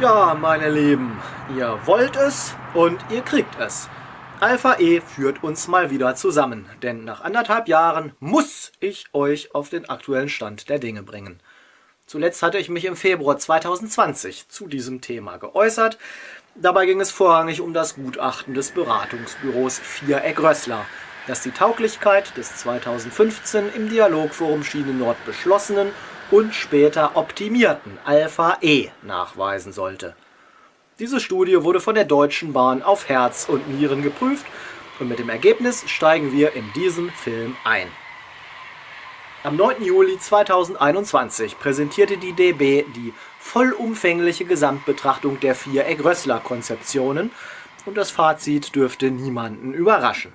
Ja, meine Lieben, ihr wollt es und ihr kriegt es. Alpha E führt uns mal wieder zusammen, denn nach anderthalb Jahren muss ich euch auf den aktuellen Stand der Dinge bringen. Zuletzt hatte ich mich im Februar 2020 zu diesem Thema geäußert. Dabei ging es vorrangig um das Gutachten des Beratungsbüros Viereck-Rössler, das die Tauglichkeit des 2015 im Dialogforum Schiene Nord beschlossenen und später optimierten Alpha E nachweisen sollte. Diese Studie wurde von der Deutschen Bahn auf Herz und Nieren geprüft und mit dem Ergebnis steigen wir in diesen Film ein. Am 9. Juli 2021 präsentierte die DB die vollumfängliche Gesamtbetrachtung der vier Egg-Rössler-Konzeptionen und das Fazit dürfte niemanden überraschen.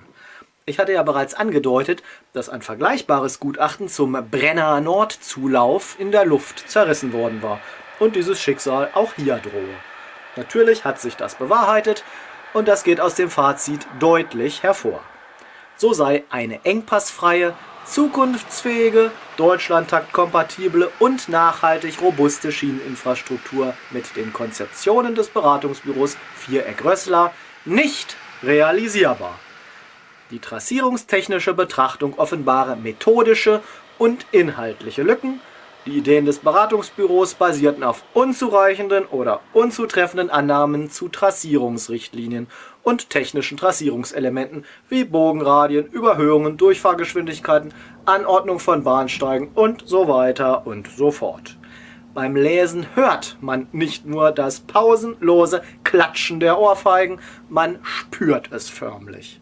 Ich hatte ja bereits angedeutet, dass ein vergleichbares Gutachten zum Brenner Nord-Zulauf in der Luft zerrissen worden war und dieses Schicksal auch hier drohe. Natürlich hat sich das bewahrheitet und das geht aus dem Fazit deutlich hervor. So sei eine engpassfreie, zukunftsfähige, deutschlandtaktkompatible und nachhaltig robuste Schieneninfrastruktur mit den Konzeptionen des Beratungsbüros Viereck-Rössler nicht realisierbar. Die trassierungstechnische Betrachtung offenbare methodische und inhaltliche Lücken. Die Ideen des Beratungsbüros basierten auf unzureichenden oder unzutreffenden Annahmen zu Trassierungsrichtlinien und technischen Trassierungselementen wie Bogenradien, Überhöhungen, Durchfahrgeschwindigkeiten, Anordnung von Bahnsteigen und so weiter und so fort. Beim Lesen hört man nicht nur das pausenlose Klatschen der Ohrfeigen, man spürt es förmlich.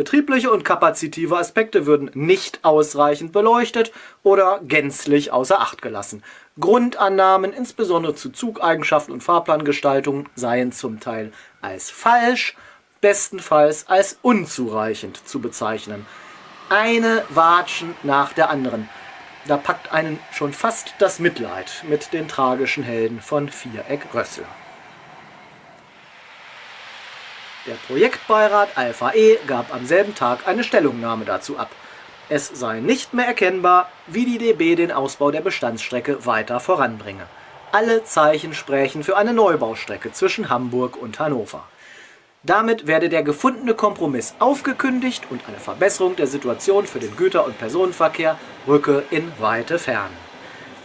Betriebliche und kapazitive Aspekte würden nicht ausreichend beleuchtet oder gänzlich außer Acht gelassen. Grundannahmen, insbesondere zu Zugeigenschaften und Fahrplangestaltungen, seien zum Teil als falsch, bestenfalls als unzureichend zu bezeichnen. Eine Watschen nach der anderen. Da packt einen schon fast das Mitleid mit den tragischen Helden von Viereck Rössler. Der Projektbeirat Alpha E gab am selben Tag eine Stellungnahme dazu ab. Es sei nicht mehr erkennbar, wie die DB den Ausbau der Bestandsstrecke weiter voranbringe. Alle Zeichen sprächen für eine Neubaustrecke zwischen Hamburg und Hannover. Damit werde der gefundene Kompromiss aufgekündigt und eine Verbesserung der Situation für den Güter- und Personenverkehr rücke in weite Ferne.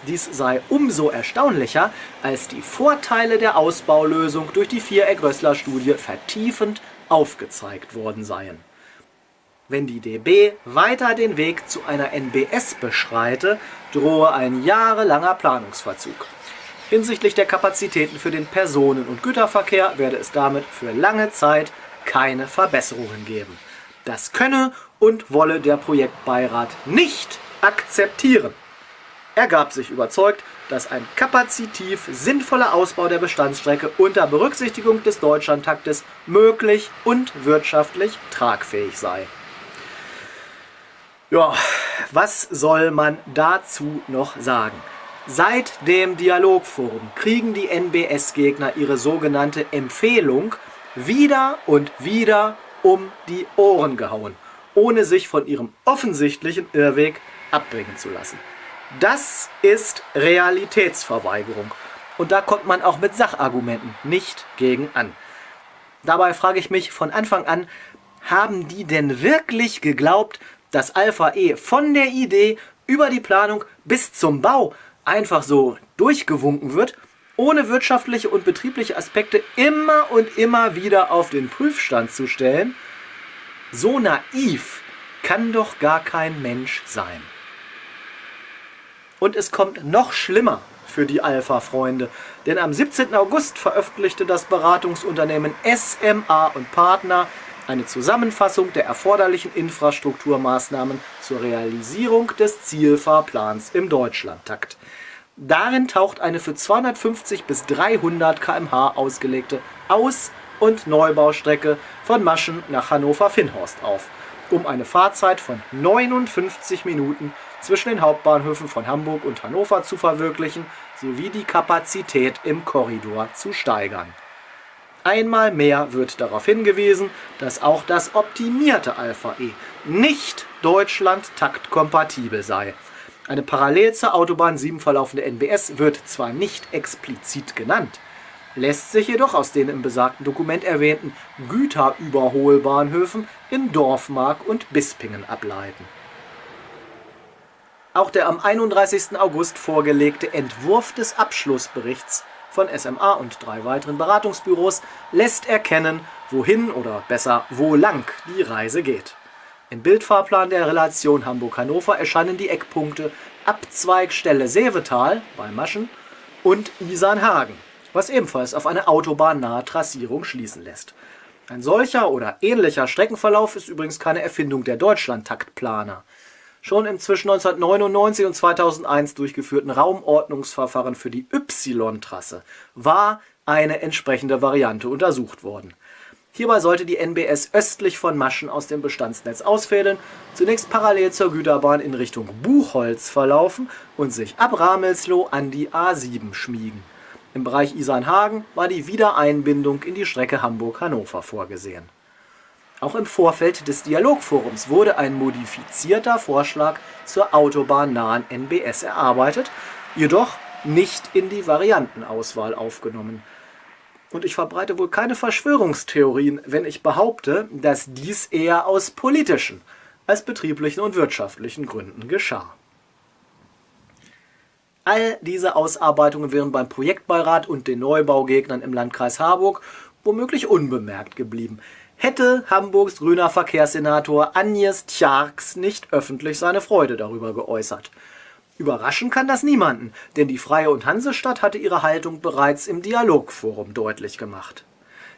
Dies sei umso erstaunlicher, als die Vorteile der Ausbaulösung durch die Viereck-Rössler-Studie vertiefend aufgezeigt worden seien. Wenn die DB weiter den Weg zu einer NBS beschreite, drohe ein jahrelanger Planungsverzug. Hinsichtlich der Kapazitäten für den Personen- und Güterverkehr werde es damit für lange Zeit keine Verbesserungen geben. Das könne und wolle der Projektbeirat nicht akzeptieren. Er gab sich überzeugt, dass ein kapazitiv sinnvoller Ausbau der Bestandsstrecke unter Berücksichtigung des Deutschlandtaktes möglich und wirtschaftlich tragfähig sei. Ja, was soll man dazu noch sagen? Seit dem Dialogforum kriegen die NBS-Gegner ihre sogenannte Empfehlung wieder und wieder um die Ohren gehauen, ohne sich von ihrem offensichtlichen Irrweg abbringen zu lassen. Das ist Realitätsverweigerung. Und da kommt man auch mit Sachargumenten nicht gegen an. Dabei frage ich mich von Anfang an, haben die denn wirklich geglaubt, dass Alpha E von der Idee über die Planung bis zum Bau einfach so durchgewunken wird, ohne wirtschaftliche und betriebliche Aspekte immer und immer wieder auf den Prüfstand zu stellen? So naiv kann doch gar kein Mensch sein. Und es kommt noch schlimmer für die Alpha-Freunde, denn am 17. August veröffentlichte das Beratungsunternehmen SMA und Partner eine Zusammenfassung der erforderlichen Infrastrukturmaßnahmen zur Realisierung des Zielfahrplans im Deutschlandtakt. Darin taucht eine für 250 bis 300 km/h ausgelegte Aus- und Neubaustrecke von Maschen nach Hannover-Finnhorst auf, um eine Fahrzeit von 59 Minuten zwischen den Hauptbahnhöfen von Hamburg und Hannover zu verwirklichen sowie die Kapazität im Korridor zu steigern. Einmal mehr wird darauf hingewiesen, dass auch das optimierte Alpha E nicht Deutschland-taktkompatibel sei. Eine parallel zur Autobahn 7 verlaufende NBS wird zwar nicht explizit genannt, lässt sich jedoch aus den im besagten Dokument erwähnten Güterüberholbahnhöfen in Dorfmark und Bispingen ableiten. Auch der am 31. August vorgelegte Entwurf des Abschlussberichts von SMA und drei weiteren Beratungsbüros lässt erkennen, wohin oder besser wo lang die Reise geht. Im Bildfahrplan der Relation Hamburg-Hannover erscheinen die Eckpunkte Abzweigstelle Seevetal bei Maschen und Isarnhagen, was ebenfalls auf eine autobahnnahe Trassierung schließen lässt. Ein solcher oder ähnlicher Streckenverlauf ist übrigens keine Erfindung der Deutschlandtaktplaner. Schon im zwischen 1999 und 2001 durchgeführten Raumordnungsverfahren für die Y-Trasse war eine entsprechende Variante untersucht worden. Hierbei sollte die NBS östlich von Maschen aus dem Bestandsnetz ausfädeln, zunächst parallel zur Güterbahn in Richtung Buchholz verlaufen und sich ab Ramelsloh an die A7 schmiegen. Im Bereich Isarnhagen war die Wiedereinbindung in die Strecke Hamburg-Hannover vorgesehen. Auch im Vorfeld des Dialogforums wurde ein modifizierter Vorschlag zur autobahnnahen NBS erarbeitet, jedoch nicht in die Variantenauswahl aufgenommen – und ich verbreite wohl keine Verschwörungstheorien, wenn ich behaupte, dass dies eher aus politischen als betrieblichen und wirtschaftlichen Gründen geschah. All diese Ausarbeitungen wären beim Projektbeirat und den Neubaugegnern im Landkreis Harburg womöglich unbemerkt geblieben, hätte Hamburgs grüner Verkehrssenator Agnes Tjarks nicht öffentlich seine Freude darüber geäußert. Überraschen kann das niemanden, denn die Freie und Hansestadt hatte ihre Haltung bereits im Dialogforum deutlich gemacht.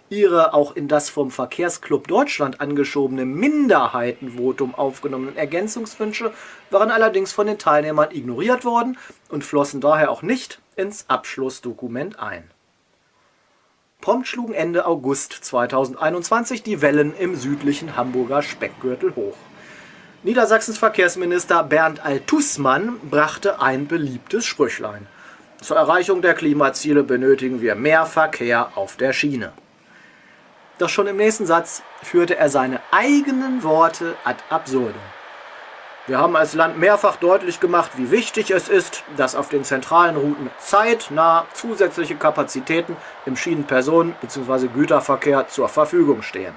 Ihre auch in das vom Verkehrsclub Deutschland angeschobene Minderheitenvotum aufgenommenen Ergänzungswünsche waren allerdings von den Teilnehmern ignoriert worden und flossen daher auch nicht ins Abschlussdokument ein. Prompt schlugen Ende August 2021 die Wellen im südlichen Hamburger Speckgürtel hoch. Niedersachsens Verkehrsminister Bernd Altusmann brachte ein beliebtes Sprüchlein. Zur Erreichung der Klimaziele benötigen wir mehr Verkehr auf der Schiene. Doch schon im nächsten Satz führte er seine eigenen Worte ad absurdum. Wir haben als Land mehrfach deutlich gemacht, wie wichtig es ist, dass auf den zentralen Routen zeitnah zusätzliche Kapazitäten im Schienenpersonen- bzw. Güterverkehr zur Verfügung stehen.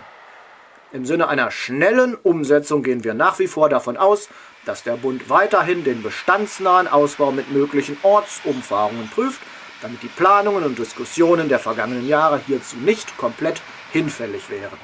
Im Sinne einer schnellen Umsetzung gehen wir nach wie vor davon aus, dass der Bund weiterhin den bestandsnahen Ausbau mit möglichen Ortsumfahrungen prüft, damit die Planungen und Diskussionen der vergangenen Jahre hierzu nicht komplett hinfällig wären.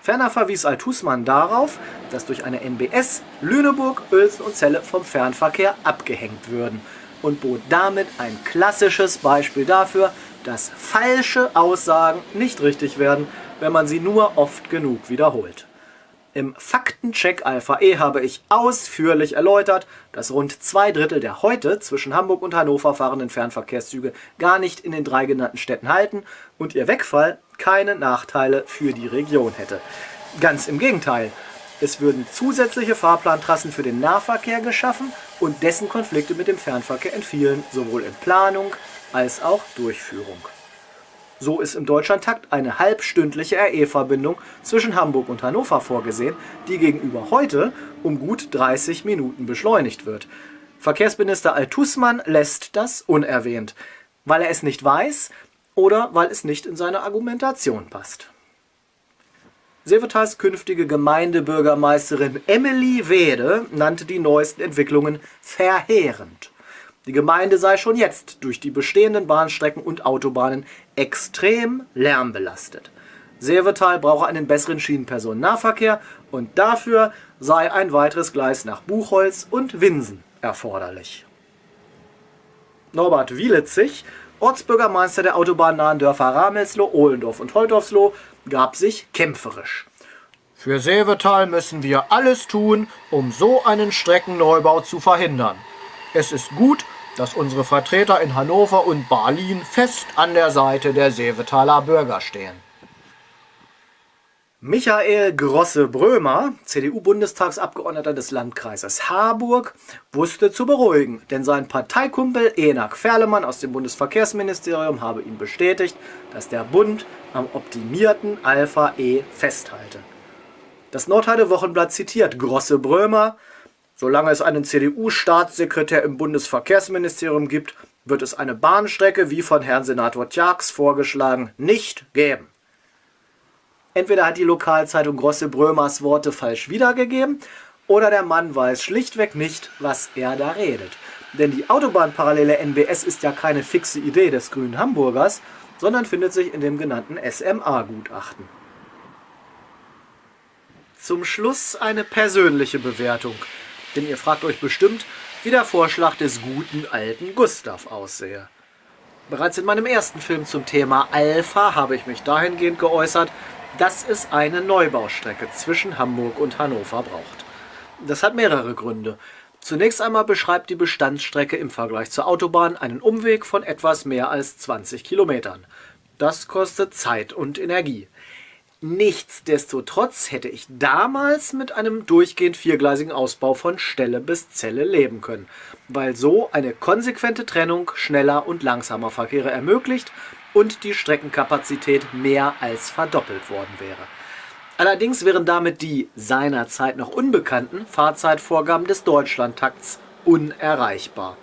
Ferner verwies Altusmann darauf, dass durch eine NBS Lüneburg, Uelzen und Celle vom Fernverkehr abgehängt würden und bot damit ein klassisches Beispiel dafür, dass falsche Aussagen nicht richtig werden, wenn man sie nur oft genug wiederholt. Im Faktencheck Alpha E habe ich ausführlich erläutert, dass rund zwei Drittel der heute zwischen Hamburg und Hannover fahrenden Fernverkehrszüge gar nicht in den drei genannten Städten halten und ihr Wegfall keine Nachteile für die Region hätte. Ganz im Gegenteil, es würden zusätzliche Fahrplantrassen für den Nahverkehr geschaffen und dessen Konflikte mit dem Fernverkehr entfielen, sowohl in Planung als auch Durchführung. So ist im Deutschlandtakt eine halbstündliche RE-Verbindung zwischen Hamburg und Hannover vorgesehen, die gegenüber heute um gut 30 Minuten beschleunigt wird. Verkehrsminister Altusmann lässt das unerwähnt, weil er es nicht weiß oder weil es nicht in seine Argumentation passt. Seevetals künftige Gemeindebürgermeisterin Emily Wede nannte die neuesten Entwicklungen verheerend. Die Gemeinde sei schon jetzt durch die bestehenden Bahnstrecken und Autobahnen extrem lärmbelastet. Seevetal brauche einen besseren Schienenpersonennahverkehr und dafür sei ein weiteres Gleis nach Buchholz und Winsen erforderlich. Norbert Wielitzig, Ortsbürgermeister der autobahnnahen Dörfer Ramelsloh, Ohlendorf und Holtorfsloh, gab sich kämpferisch. Für Seevetal müssen wir alles tun, um so einen Streckenneubau zu verhindern. Es ist gut, dass unsere Vertreter in Hannover und Berlin fest an der Seite der Seevetaler Bürger stehen. Michael Grosse-Brömer, CDU-Bundestagsabgeordneter des Landkreises Harburg, wusste zu beruhigen, denn sein Parteikumpel Enak Ferlemann aus dem Bundesverkehrsministerium habe ihm bestätigt, dass der Bund am optimierten Alpha E festhalte. Das Nordheide Wochenblatt zitiert Grosse-Brömer, Solange es einen CDU-Staatssekretär im Bundesverkehrsministerium gibt, wird es eine Bahnstrecke, wie von Herrn Senator Tjax vorgeschlagen, nicht geben. Entweder hat die Lokalzeitung Grosse Brömers Worte falsch wiedergegeben oder der Mann weiß schlichtweg nicht, was er da redet. Denn die Autobahnparallele NBS ist ja keine fixe Idee des grünen Hamburgers, sondern findet sich in dem genannten SMA-Gutachten. Zum Schluss eine persönliche Bewertung, denn ihr fragt euch bestimmt, wie der Vorschlag des guten alten Gustav aussehe. Bereits in meinem ersten Film zum Thema Alpha habe ich mich dahingehend geäußert, dass es eine Neubaustrecke zwischen Hamburg und Hannover braucht. Das hat mehrere Gründe. Zunächst einmal beschreibt die Bestandsstrecke im Vergleich zur Autobahn einen Umweg von etwas mehr als 20 Kilometern. Das kostet Zeit und Energie. Nichtsdestotrotz hätte ich damals mit einem durchgehend viergleisigen Ausbau von Stelle bis Zelle leben können, weil so eine konsequente Trennung schneller und langsamer Verkehre ermöglicht und die Streckenkapazität mehr als verdoppelt worden wäre. Allerdings wären damit die seinerzeit noch unbekannten Fahrzeitvorgaben des Deutschlandtakts unerreichbar.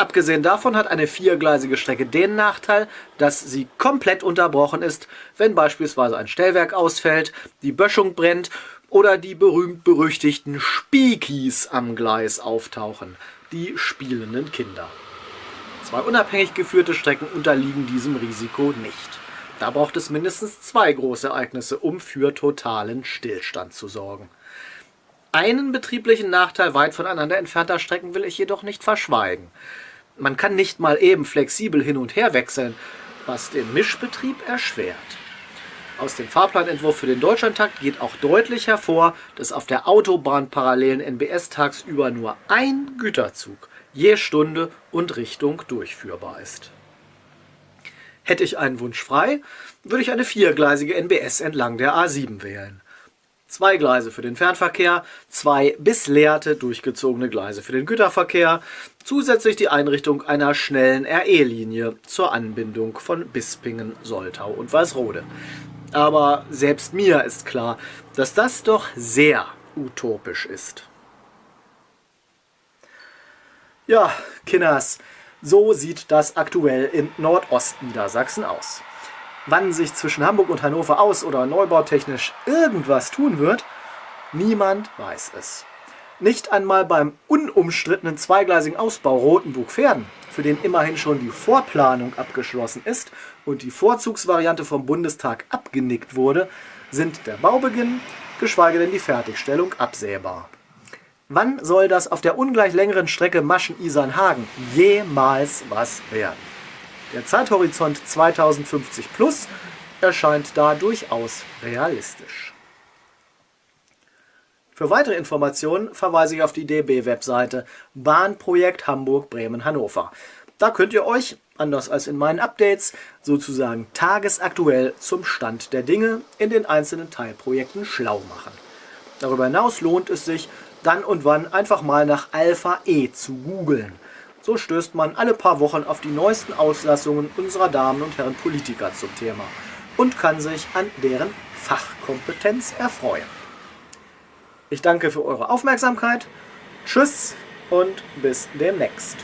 Abgesehen davon hat eine viergleisige Strecke den Nachteil, dass sie komplett unterbrochen ist, wenn beispielsweise ein Stellwerk ausfällt, die Böschung brennt oder die berühmt-berüchtigten Spiekies am Gleis auftauchen, die spielenden Kinder. Zwei unabhängig geführte Strecken unterliegen diesem Risiko nicht. Da braucht es mindestens zwei große Ereignisse, um für totalen Stillstand zu sorgen. Einen betrieblichen Nachteil weit voneinander entfernter Strecken will ich jedoch nicht verschweigen. Man kann nicht mal eben flexibel hin und her wechseln, was den Mischbetrieb erschwert. Aus dem Fahrplanentwurf für den Deutschlandtakt geht auch deutlich hervor, dass auf der Autobahn parallelen NBS tagsüber nur ein Güterzug je Stunde und Richtung durchführbar ist. Hätte ich einen Wunsch frei, würde ich eine viergleisige NBS entlang der A7 wählen. Zwei Gleise für den Fernverkehr, zwei bis leerte durchgezogene Gleise für den Güterverkehr, zusätzlich die Einrichtung einer schnellen RE-Linie zur Anbindung von Bispingen, Soltau und Weißrode. Aber selbst mir ist klar, dass das doch sehr utopisch ist. Ja, Kinders, so sieht das aktuell in Nordostniedersachsen aus. Wann sich zwischen Hamburg und Hannover aus- oder neubautechnisch irgendwas tun wird, niemand weiß es. Nicht einmal beim unumstrittenen zweigleisigen Ausbau Rotenburg-Verden, für den immerhin schon die Vorplanung abgeschlossen ist und die Vorzugsvariante vom Bundestag abgenickt wurde, sind der Baubeginn, geschweige denn die Fertigstellung absehbar. Wann soll das auf der ungleich längeren Strecke Maschen-Isernhagen jemals was werden? Der Zeithorizont 2050 plus erscheint da durchaus realistisch. Für weitere Informationen verweise ich auf die DB-Webseite Bahnprojekt Hamburg-Bremen-Hannover. Da könnt ihr euch, anders als in meinen Updates, sozusagen tagesaktuell zum Stand der Dinge in den einzelnen Teilprojekten schlau machen. Darüber hinaus lohnt es sich, dann und wann einfach mal nach Alpha E zu googeln. So stößt man alle paar Wochen auf die neuesten Auslassungen unserer Damen und Herren Politiker zum Thema und kann sich an deren Fachkompetenz erfreuen. Ich danke für eure Aufmerksamkeit. Tschüss und bis demnächst.